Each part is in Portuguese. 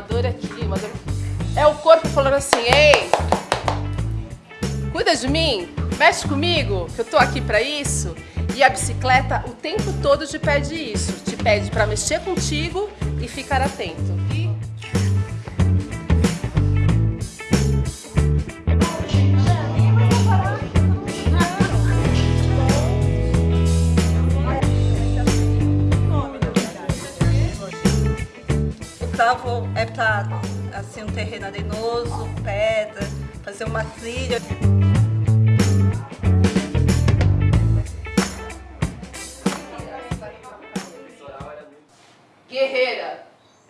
dor aqui, uma dor... É o corpo falando assim, ei, cuida de mim, mexe comigo, que eu tô aqui pra isso. E a bicicleta o tempo todo te pede isso, te pede pra mexer contigo e ficar atento. Terreno arenoso, pedra, fazer uma trilha. Guerreira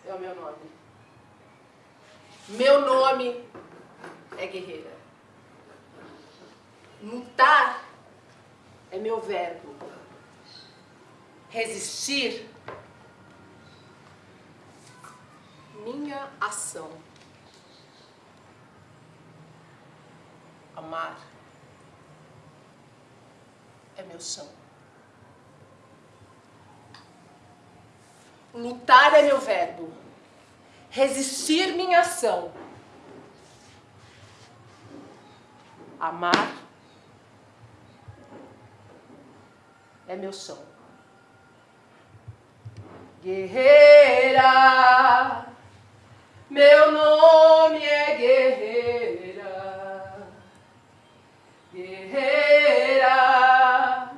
é o meu nome. Meu nome é guerreira. Lutar é meu verbo. Resistir, minha ação. Amar é meu chão. Lutar é meu verbo. Resistir minha ação. Amar é meu chão. Guerreira, meu nome é guerreira. Guerreira,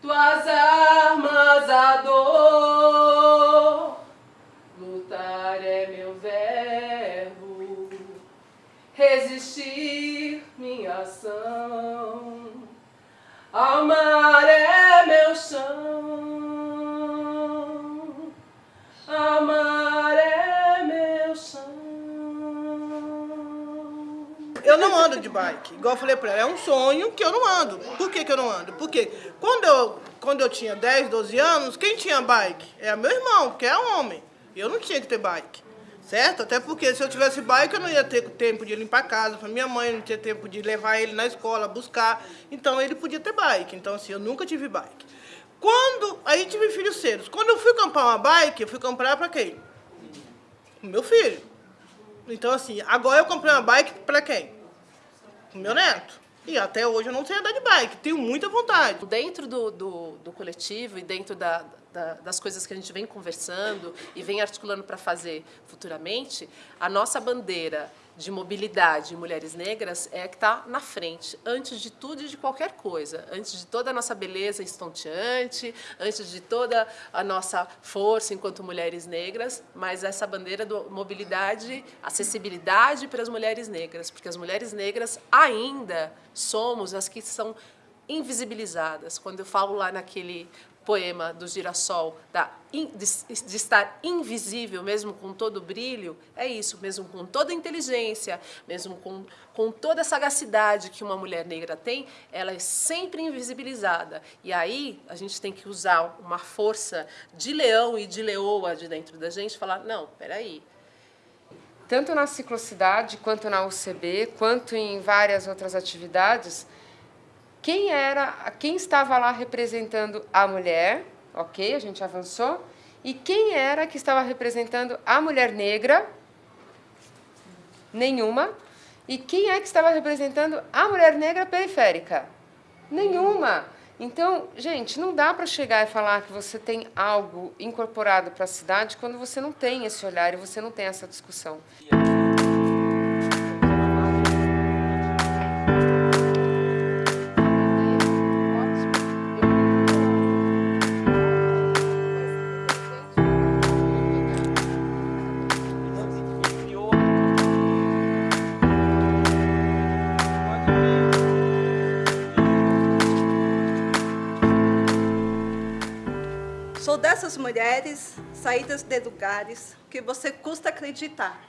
tuas armas a dor. Lutar é meu verbo, resistir minha ação. Amar ando de bike, igual eu falei pra ela, é um sonho que eu não ando. Por que, que eu não ando? Porque quando eu, quando eu tinha 10, 12 anos, quem tinha bike? Era meu irmão, que é homem. Eu não tinha que ter bike, certo? Até porque se eu tivesse bike, eu não ia ter tempo de limpar a casa pra minha mãe, não tinha tempo de levar ele na escola, buscar. Então ele podia ter bike. Então assim, eu nunca tive bike. Quando, aí tive filhos cedos. Quando eu fui comprar uma bike, eu fui comprar pra quem? O meu filho. Então assim, agora eu comprei uma bike pra quem? O meu neto. E até hoje eu não sei andar de bike, tenho muita vontade. Dentro do, do, do coletivo e dentro da, da, das coisas que a gente vem conversando e vem articulando para fazer futuramente, a nossa bandeira de mobilidade de mulheres negras é que está na frente, antes de tudo e de qualquer coisa, antes de toda a nossa beleza estonteante, antes de toda a nossa força enquanto mulheres negras, mas essa bandeira de mobilidade, acessibilidade para as mulheres negras, porque as mulheres negras ainda somos as que são invisibilizadas. Quando eu falo lá naquele poema do girassol, da, de, de, estar invisível, mesmo com todo o brilho, é isso, mesmo com toda a inteligência, mesmo com, com toda a sagacidade que uma mulher negra tem, ela é sempre invisibilizada. E aí a gente tem que usar uma força de leão e de leoa de dentro da gente, falar, não, peraí, tanto na ciclocidade, quanto na UCB, quanto em várias outras atividades, quem era, quem estava lá representando a mulher, ok, a gente avançou, e quem era que estava representando a mulher negra, nenhuma, e quem é que estava representando a mulher negra periférica? Nenhuma. Então, gente, não dá para chegar e falar que você tem algo incorporado para a cidade quando você não tem esse olhar e você não tem essa discussão. Dessas mulheres saídas de lugares que você custa acreditar.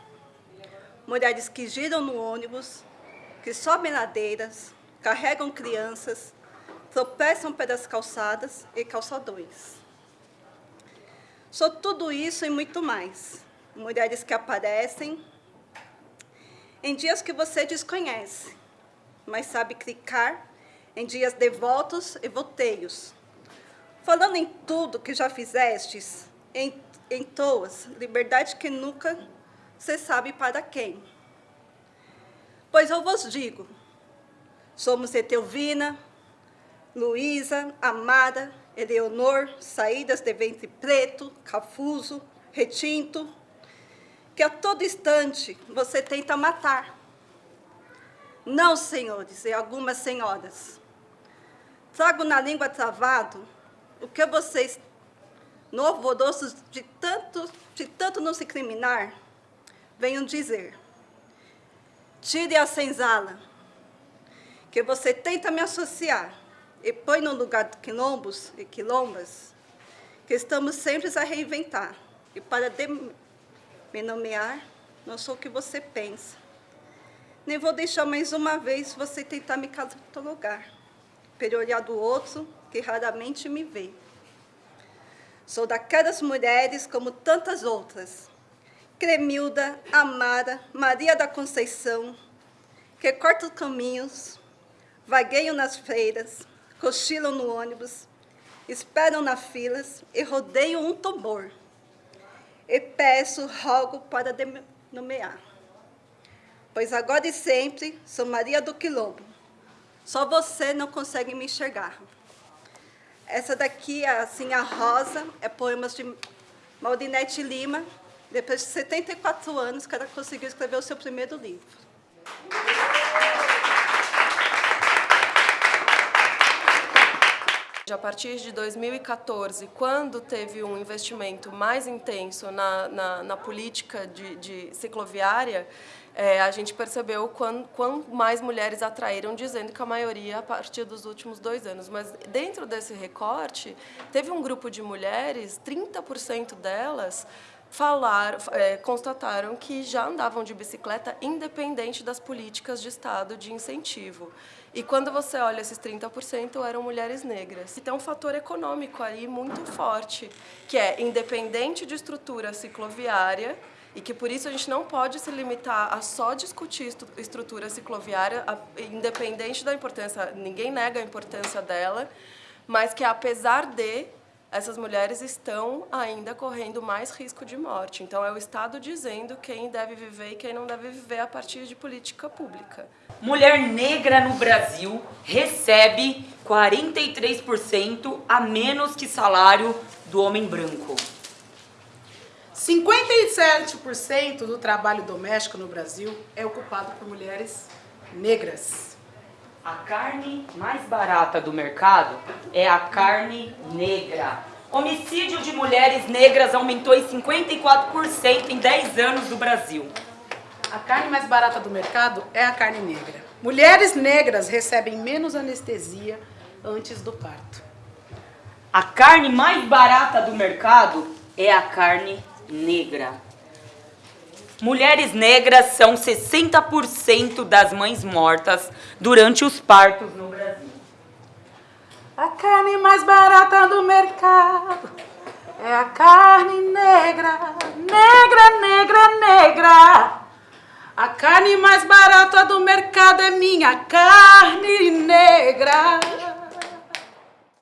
Mulheres que giram no ônibus, que sobem ladeiras, carregam crianças, tropeçam pelas calçadas e calçadões. Sou tudo isso e muito mais. Mulheres que aparecem em dias que você desconhece, mas sabe clicar em dias devotos e voteios, falando em tudo que já fizestes, em, em toas, liberdade que nunca se sabe para quem. Pois eu vos digo, somos Etelvina, Luísa, Amada, Eleonor, saídas de ventre preto, cafuso, retinto, que a todo instante você tenta matar. Não, senhores e algumas senhoras. Trago na língua travado o que vocês, no alvoroço de tanto, de tanto não se criminar, venham dizer. Tire a senzala, que você tenta me associar e põe no lugar de quilombos e quilombas, que estamos sempre a reinventar. E para me nomear, não sou o que você pensa. Nem vou deixar mais uma vez você tentar me catalogar, pelo olhar do outro que raramente me vê. Sou daquelas mulheres como tantas outras, Cremilda, Amara, Maria da Conceição, que cortam caminhos, vagueiam nas feiras, cochilam no ônibus, esperam nas filas e rodeiam um tambor. E peço, rogo para nomear. Pois agora e sempre sou Maria do Quilombo. Só você não consegue me enxergar. Essa daqui, assim, a Rosa, é poemas de Maldinete Lima, depois de 74 anos que ela conseguiu escrever o seu primeiro livro. A partir de 2014, quando teve um investimento mais intenso na, na, na política de, de cicloviária, é, a gente percebeu quão mais mulheres atraíram, dizendo que a maioria a partir dos últimos dois anos. Mas dentro desse recorte, teve um grupo de mulheres, 30% delas falar, é, constataram que já andavam de bicicleta independente das políticas de Estado de incentivo. E quando você olha esses 30% eram mulheres negras. E tem um fator econômico aí muito forte, que é independente de estrutura cicloviária, e que por isso a gente não pode se limitar a só discutir estrutura cicloviária, independente da importância, ninguém nega a importância dela, mas que apesar de essas mulheres estão ainda correndo mais risco de morte. Então, é o Estado dizendo quem deve viver e quem não deve viver a partir de política pública. Mulher negra no Brasil recebe 43% a menos que salário do homem branco. 57% do trabalho doméstico no Brasil é ocupado por mulheres negras. A carne mais barata do mercado é a carne negra. Homicídio de mulheres negras aumentou em 54% em 10 anos no Brasil. A carne mais barata do mercado é a carne negra. Mulheres negras recebem menos anestesia antes do parto. A carne mais barata do mercado é a carne negra. Mulheres negras são 60% das mães mortas durante os partos no Brasil. A carne mais barata do mercado é a carne negra, negra, negra, negra. A carne mais barata do mercado é minha carne negra.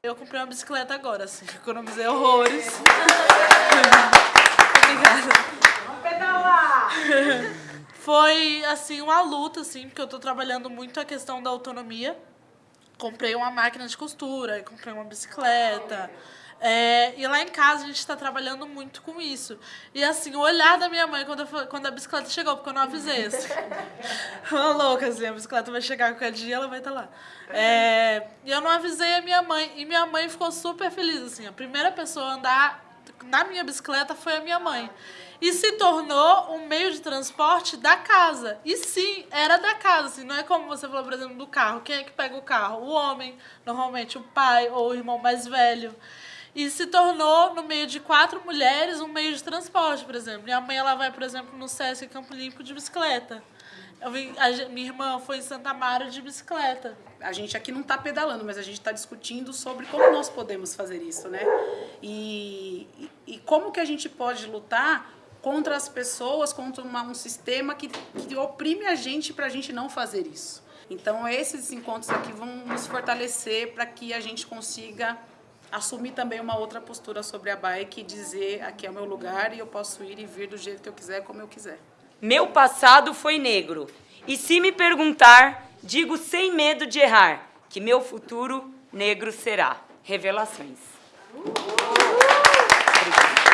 Eu comprei uma bicicleta agora, assim, economizei horrores. Obrigada. Foi, assim, uma luta, assim, porque eu tô trabalhando muito a questão da autonomia. Comprei uma máquina de costura, comprei uma bicicleta. É, e lá em casa a gente está trabalhando muito com isso. E assim, o olhar da minha mãe quando, eu, quando a bicicleta chegou, porque eu não avisei. Assim. Uma louca, assim, a bicicleta vai chegar qualquer dia, ela vai estar tá lá. É, e eu não avisei a minha mãe. E minha mãe ficou super feliz, assim. A primeira pessoa a andar na minha bicicleta foi a minha mãe e se tornou um meio de transporte da casa. E sim, era da casa, assim, não é como você falou, por exemplo, do carro. Quem é que pega o carro? O homem, normalmente o pai ou o irmão mais velho. E se tornou, no meio de quatro mulheres, um meio de transporte, por exemplo. Minha mãe ela vai, por exemplo, no Sesc Campo Limpo de bicicleta. Eu vim, a, minha irmã foi em Santa Mara de bicicleta. A gente aqui não está pedalando, mas a gente está discutindo sobre como nós podemos fazer isso, né? E, e, e como que a gente pode lutar contra as pessoas, contra uma, um sistema que, que oprime a gente para a gente não fazer isso. Então, esses encontros aqui vão nos fortalecer para que a gente consiga assumir também uma outra postura sobre a bike e dizer aqui é o meu lugar e eu posso ir e vir do jeito que eu quiser, como eu quiser. Meu passado foi negro. E se me perguntar, digo sem medo de errar, que meu futuro negro será. Revelações. Obrigada.